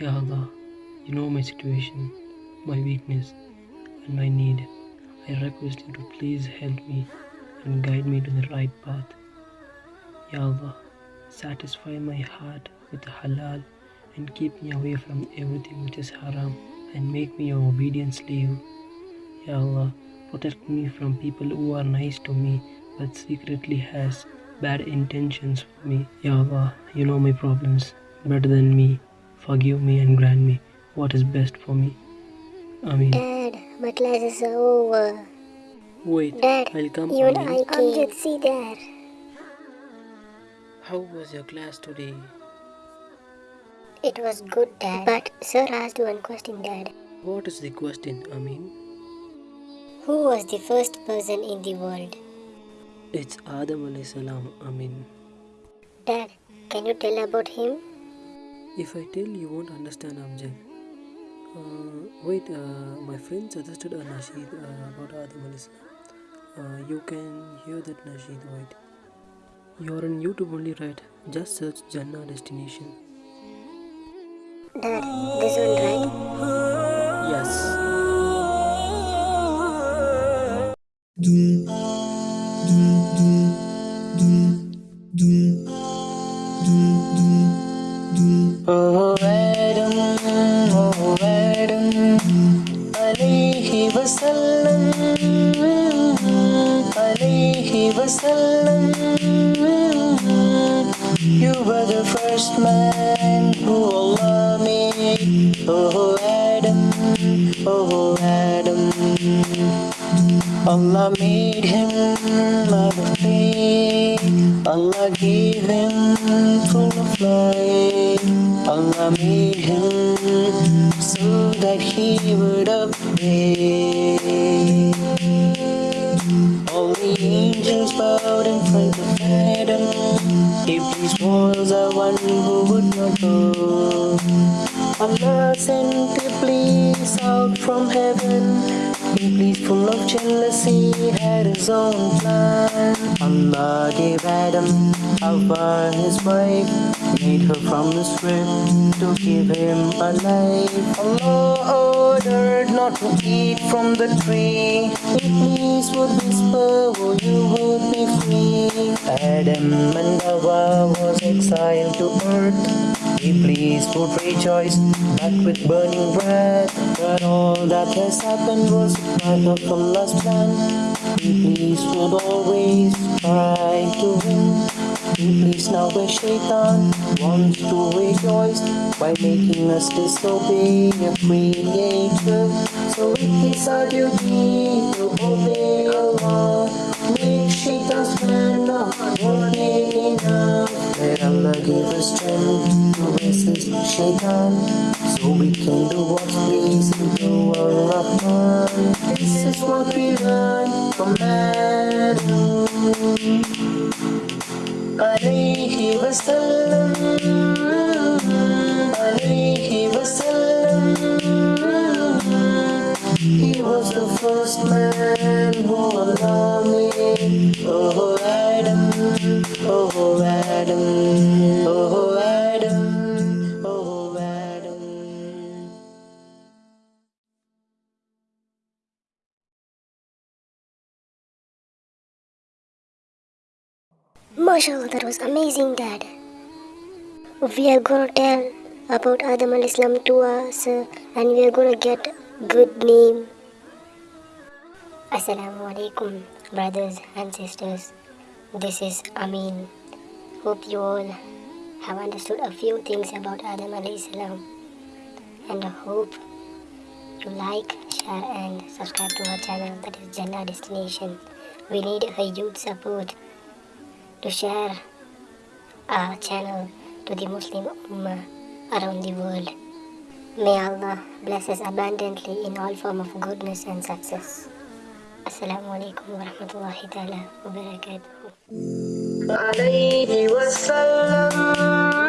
Ya Allah, you know my situation, my weakness, and my need. I request you to please help me and guide me to the right path. Ya Allah, satisfy my heart with halal and keep me away from everything which is haram and make me your obedient slave. Ya Allah, protect me from people who are nice to me but secretly has bad intentions for me. Ya Allah, you know my problems better than me. Forgive me and grant me what is best for me. Amen. Dad, my classes are over. Wait, Dad, I'll come. even Amin. I. Amjad, see there. How was your class today? It was good, Dad. But Sir asked one question, Dad. What is the question, Amin? Who was the first person in the world? It's Adam alayhi salam, Amin. Dad, can you tell about him? If I tell you won't understand, Amjad. Uh, wait, uh, my friend suggested a nasheed uh, about Adam alayhi salam. Uh, you can hear that nasheed, wait. You're on YouTube only, right? Just search Jannah destination. Dad, this one, wasallam, alayhi wasallam. You were the first man who Allah made. Oh Adam, oh Adam. Allah made him out of. Allah gave him full of light. Allah that he would obey. All the angels bowed in front of Adam. Iblis was the one who would not go. Allah sent Iblis out from heaven. Iblis, full of jealousy, had his own plan. Allah gave Adam Hawa, his wife, made her from the rib to give him a life. Allah ordered not to eat from the tree. Iblis would whisper, oh, you would be free. Adam and Hawa was exiled to earth. Iblis would rejoice, back with burning breath. But all that has happened was part of Allah's plan. Iblis would always try to win. Iblis now a shaitan wants to rejoice by making us disobey a creator. So it is our duty to obey Allah. Make shaitan's plan not working enough. Let Allah give us strength to resist shaitan. So we can do what's pleasing to Allah. This is what we learn from Adam. Allah Oh Adam, oh Adam, oh Adam, oh Adam that was amazing, Dad. We are gonna tell about Adam alayhi salam to us and we are gonna get good name. Assalamu alaikum, brothers and sisters. This is Amin. Hope you all have understood a few things about Adam alayhi salam and I hope you like, share and subscribe to our channel that is Jannah Destination. We need a huge support to share our channel to the Muslim Ummah around the world. May Allah bless us abundantly in all form of goodness and success. السلام عليكم ورحمة الله تعالى وبركاته. عليه وسلم.